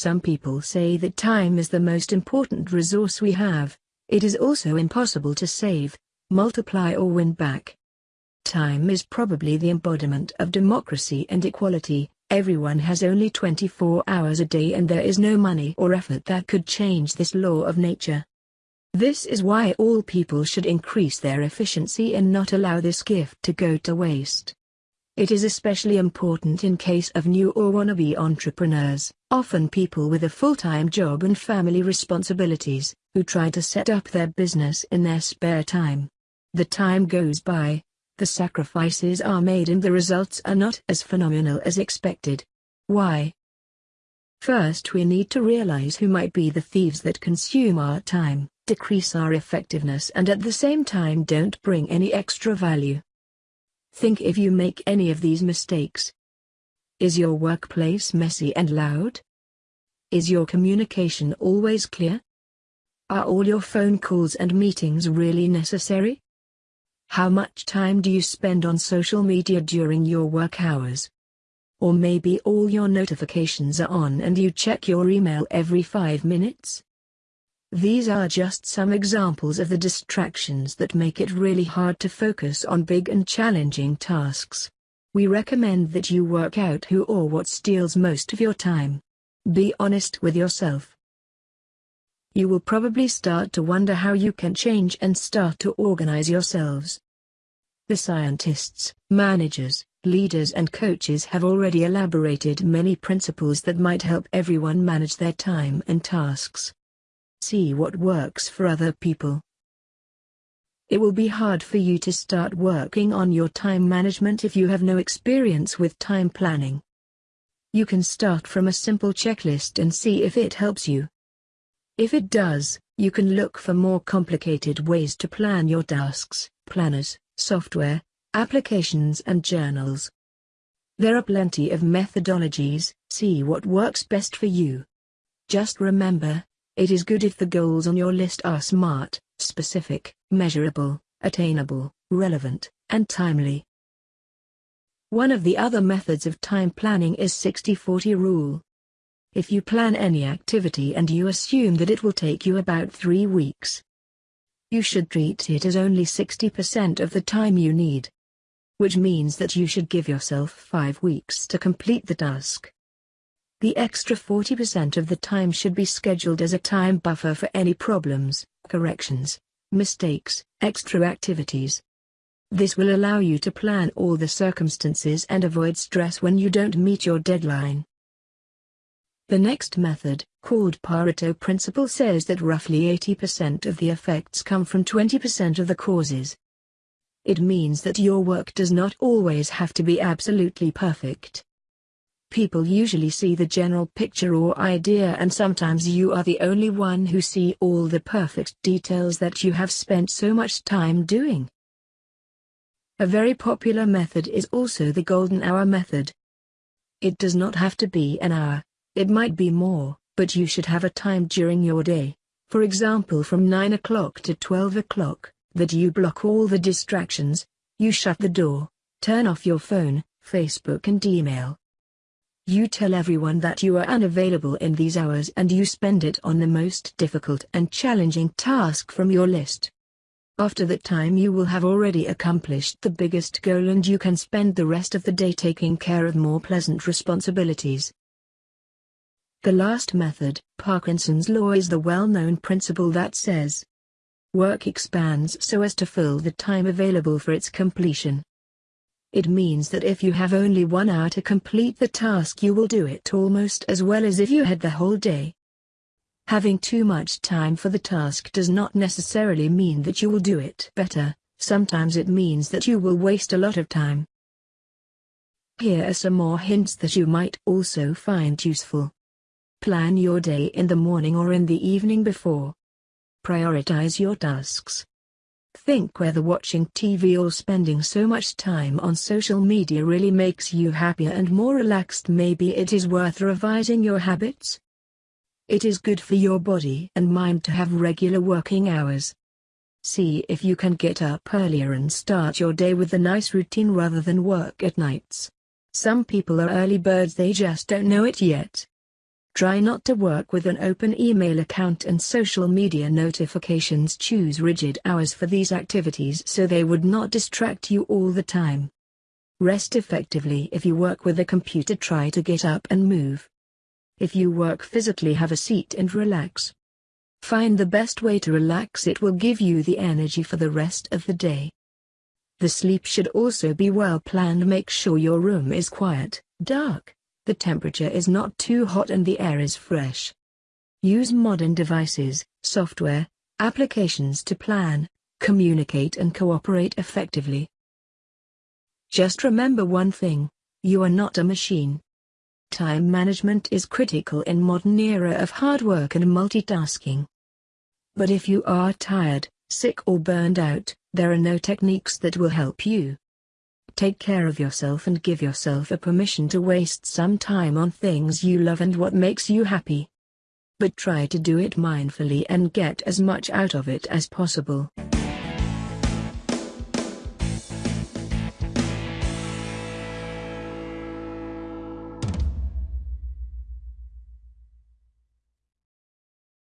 Some people say that time is the most important resource we have. It is also impossible to save, multiply or win back. Time is probably the embodiment of democracy and equality, everyone has only 24 hours a day and there is no money or effort that could change this law of nature. This is why all people should increase their efficiency and not allow this gift to go to waste. It is especially important in case of new or wannabe entrepreneurs, often people with a full-time job and family responsibilities, who try to set up their business in their spare time. The time goes by, the sacrifices are made and the results are not as phenomenal as expected. Why? First we need to realize who might be the thieves that consume our time, decrease our effectiveness and at the same time don't bring any extra value. Think if you make any of these mistakes. Is your workplace messy and loud? Is your communication always clear? Are all your phone calls and meetings really necessary? How much time do you spend on social media during your work hours? Or maybe all your notifications are on and you check your email every five minutes? These are just some examples of the distractions that make it really hard to focus on big and challenging tasks. We recommend that you work out who or what steals most of your time. Be honest with yourself. You will probably start to wonder how you can change and start to organize yourselves. The scientists, managers, leaders and coaches have already elaborated many principles that might help everyone manage their time and tasks. See what works for other people. It will be hard for you to start working on your time management if you have no experience with time planning. You can start from a simple checklist and see if it helps you. If it does, you can look for more complicated ways to plan your tasks, planners, software, applications and journals. There are plenty of methodologies, see what works best for you. Just remember, it is good if the goals on your list are smart, specific, measurable, attainable, relevant, and timely. One of the other methods of time planning is 60-40 rule. If you plan any activity and you assume that it will take you about three weeks, you should treat it as only 60% of the time you need. Which means that you should give yourself five weeks to complete the task. The extra 40% of the time should be scheduled as a time buffer for any problems, corrections, mistakes, extra activities. This will allow you to plan all the circumstances and avoid stress when you don't meet your deadline. The next method, called Pareto principle says that roughly 80% of the effects come from 20% of the causes. It means that your work does not always have to be absolutely perfect. People usually see the general picture or idea and sometimes you are the only one who see all the perfect details that you have spent so much time doing. A very popular method is also the golden hour method. It does not have to be an hour, it might be more, but you should have a time during your day, for example from 9 o'clock to 12 o'clock, that you block all the distractions, you shut the door, turn off your phone, Facebook and email, you tell everyone that you are unavailable in these hours and you spend it on the most difficult and challenging task from your list. After that time you will have already accomplished the biggest goal and you can spend the rest of the day taking care of more pleasant responsibilities. The last method, Parkinson's law is the well-known principle that says, work expands so as to fill the time available for its completion. It means that if you have only one hour to complete the task you will do it almost as well as if you had the whole day. Having too much time for the task does not necessarily mean that you will do it better, sometimes it means that you will waste a lot of time. Here are some more hints that you might also find useful. Plan your day in the morning or in the evening before. Prioritize your tasks. Think whether watching TV or spending so much time on social media really makes you happier and more relaxed maybe it is worth revising your habits. It is good for your body and mind to have regular working hours. See if you can get up earlier and start your day with a nice routine rather than work at nights. Some people are early birds they just don't know it yet. Try not to work with an open email account and social media notifications. Choose rigid hours for these activities so they would not distract you all the time. Rest effectively if you work with a computer. Try to get up and move. If you work physically, have a seat and relax. Find the best way to relax, it will give you the energy for the rest of the day. The sleep should also be well planned. Make sure your room is quiet, dark, the temperature is not too hot and the air is fresh. Use modern devices, software, applications to plan, communicate and cooperate effectively. Just remember one thing, you are not a machine. Time management is critical in modern era of hard work and multitasking. But if you are tired, sick or burned out, there are no techniques that will help you. Take care of yourself and give yourself a permission to waste some time on things you love and what makes you happy. But try to do it mindfully and get as much out of it as possible.